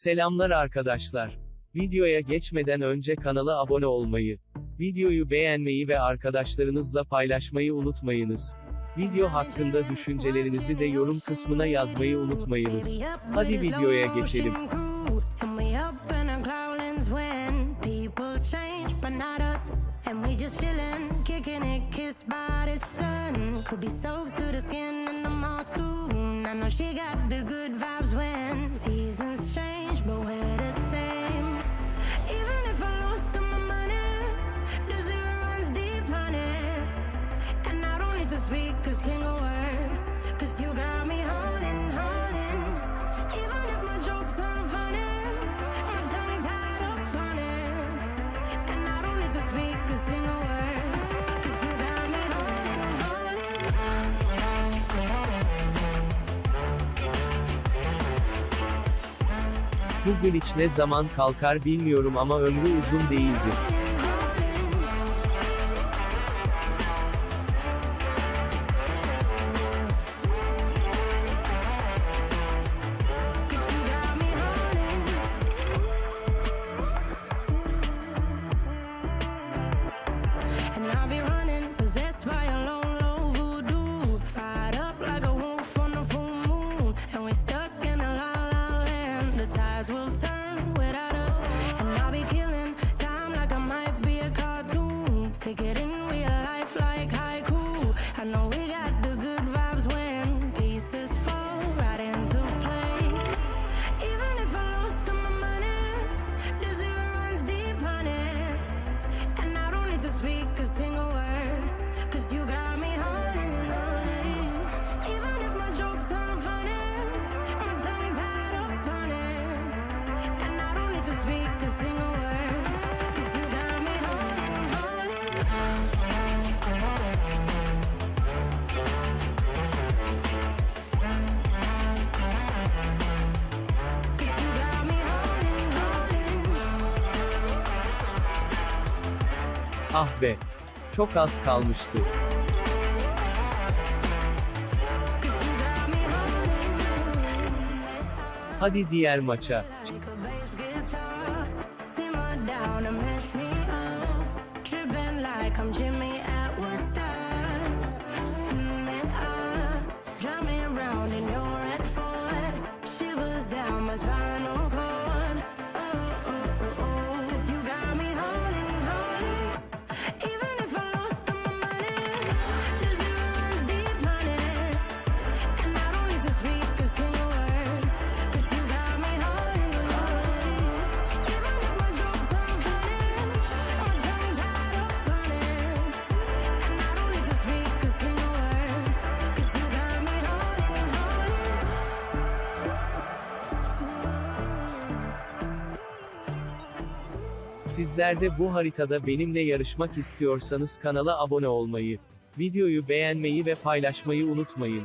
Selamlar arkadaşlar. Videoya geçmeden önce kanala abone olmayı, videoyu beğenmeyi ve arkadaşlarınızla paylaşmayı unutmayınız. Video hakkında düşüncelerinizi de yorum kısmına yazmayı unutmayınız. Hadi videoya geçelim. And. Could be soaked to the skin in the mall soon. I know she got the good vibes to speak. Bu glitch ne zaman kalkar bilmiyorum ama ömrü uzun değildir. I know we got the good vibes when pieces fall right into place. Even if I lost all my money, runs deep, honey. And I don't need to speak a single word, cause you got Ah be. Çok az kalmıştı. Hadi diğer maça. Like Sizler de bu haritada benimle yarışmak istiyorsanız kanala abone olmayı, videoyu beğenmeyi ve paylaşmayı unutmayın.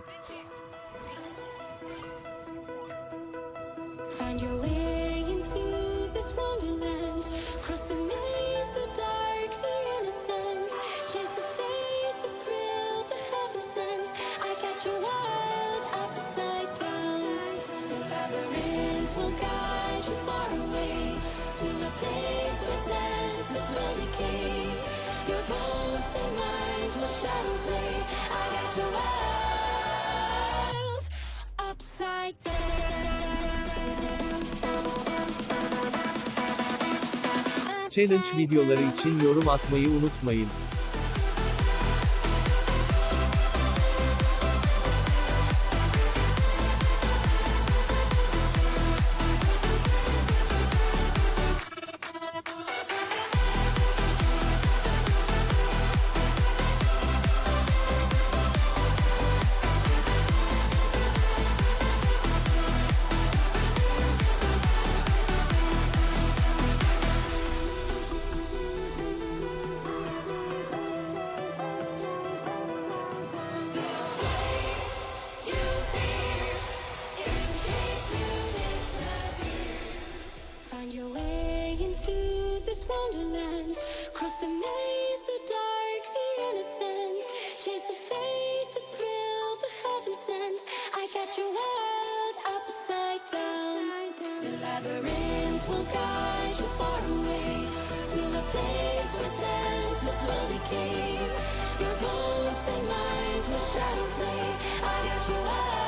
Challenge videoları için yorum atmayı unutmayın. Your way into this wonderland. Cross the maze, the dark, the innocent. Chase the faith, the thrill, the heaven sent. I got your world upside down. The Labyrinth will guide you far away to a place where senses will decay. Your ghost and mind will shadow play. I got you